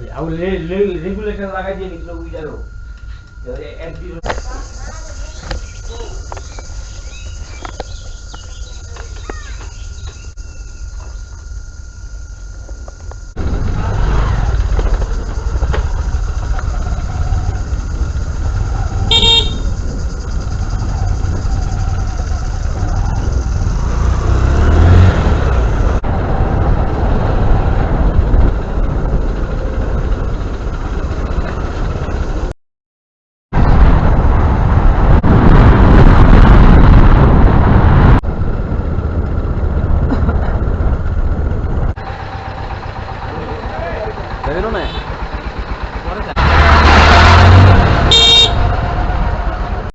¿Qué es lo que se llama? Que se Tá vendo, né?